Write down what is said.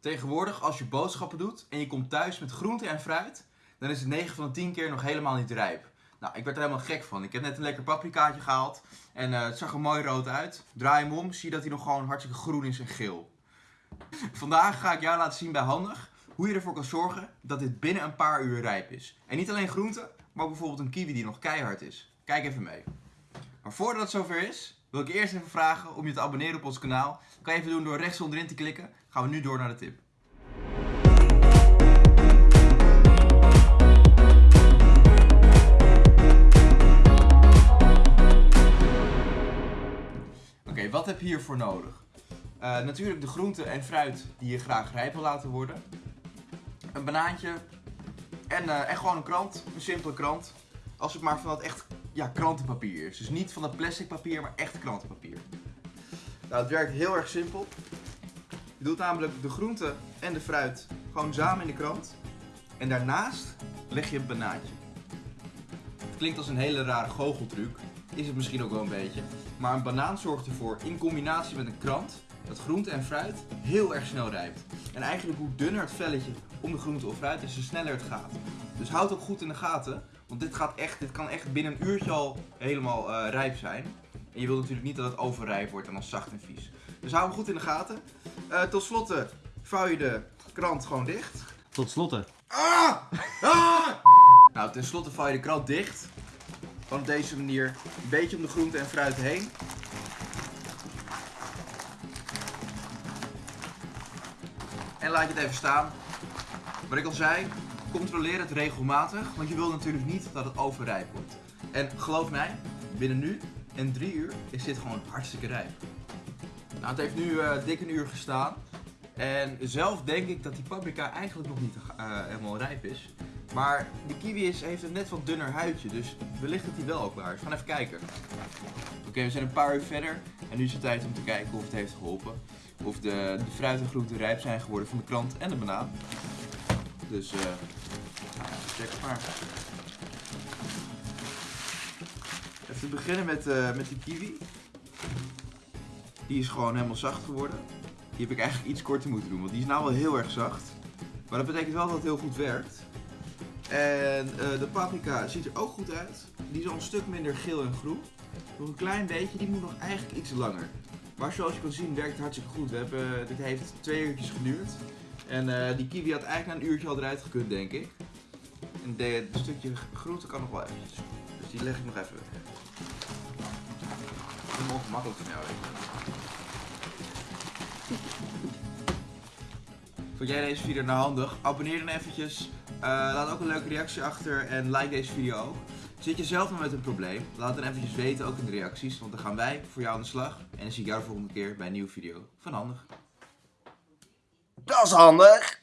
Tegenwoordig, als je boodschappen doet en je komt thuis met groente en fruit, dan is het 9 van de 10 keer nog helemaal niet rijp. Nou, ik werd er helemaal gek van. Ik heb net een lekker paprikaatje gehaald en eh, het zag er mooi rood uit. Draai hem om, zie je dat hij nog gewoon hartstikke groen is en geel. Vandaag ga ik jou laten zien bij Handig hoe je ervoor kan zorgen dat dit binnen een paar uur rijp is. En niet alleen groente, maar ook bijvoorbeeld een kiwi die nog keihard is. Kijk even mee. Maar voordat het zover is, wil ik eerst even vragen om je te abonneren op ons kanaal. Dat kan je even doen door rechts onderin te klikken. Gaan we nu door naar de tip. Oké, wat heb je hiervoor nodig? Uh, natuurlijk de groenten en fruit die je graag rijp wil laten worden. Een banaantje en, uh, en gewoon een krant, een simpele krant. Als het maar van dat echt ja, krantenpapier is. Dus niet van dat plastic papier, maar echt krantenpapier. Nou, het werkt heel erg simpel. Je doet namelijk de groenten en de fruit gewoon samen in de krant. En daarnaast leg je een banaantje. Het klinkt als een hele rare goocheltruc. Is het misschien ook wel een beetje. Maar een banaan zorgt ervoor, in combinatie met een krant, dat groente en fruit heel erg snel rijpt. En eigenlijk hoe dunner het velletje om de groente of fruit is, hoe sneller het gaat. Dus houd ook goed in de gaten, want dit, gaat echt, dit kan echt binnen een uurtje al helemaal uh, rijp zijn. En je wilt natuurlijk niet dat het overrijp wordt en dan zacht en vies. Dus hou hem goed in de gaten. Uh, tot slotte vouw je de krant gewoon dicht. Tot slotte. Ah! Ah! nou, ten slotte vouw je de krant dicht. Van op deze manier een beetje om de groente en fruit heen. En laat je het even staan. Wat ik al zei, controleer het regelmatig, want je wil natuurlijk niet dat het overrijp wordt. En geloof mij, binnen nu en drie uur is dit gewoon hartstikke rijp. Nou, het heeft nu uh, dik een uur gestaan. En zelf denk ik dat die paprika eigenlijk nog niet uh, helemaal rijp is. Maar die kiwi is, heeft een net wat dunner huidje, dus wellicht dat hij wel ook waar gaan even kijken. Oké, we zijn een paar uur verder en nu is het tijd om te kijken of het heeft geholpen. Of de, de fruit en groenten rijp zijn geworden van de krant en de banaan. Dus, eh, uh, check maar. Even beginnen met, uh, met die kiwi. Die is gewoon helemaal zacht geworden. Die heb ik eigenlijk iets korter moeten doen, want die is nou wel heel erg zacht. Maar dat betekent wel dat het heel goed werkt. En uh, de paprika ziet er ook goed uit. Die is al een stuk minder geel en groen. Nog een klein beetje, die moet nog eigenlijk iets langer. Maar zoals je kan zien werkt het hartstikke goed. We hebben, dit heeft twee uurtjes geduurd. En uh, die kiwi had eigenlijk na een uurtje al eruit gekund, denk ik. En de, de stukje groente kan nog wel eventjes. Dus die leg ik nog even weg. Dat is ongemakkelijk van jou. Vond jij deze video nou handig? Abonneer dan eventjes. Uh, laat ook een leuke reactie achter en like deze video ook. Zit je zelf nog met een probleem? Laat het dan eventjes weten, ook in de reacties. Want dan gaan wij voor jou aan de slag. En dan zie ik jou de volgende keer bij een nieuwe video van Handig. Dat is handig!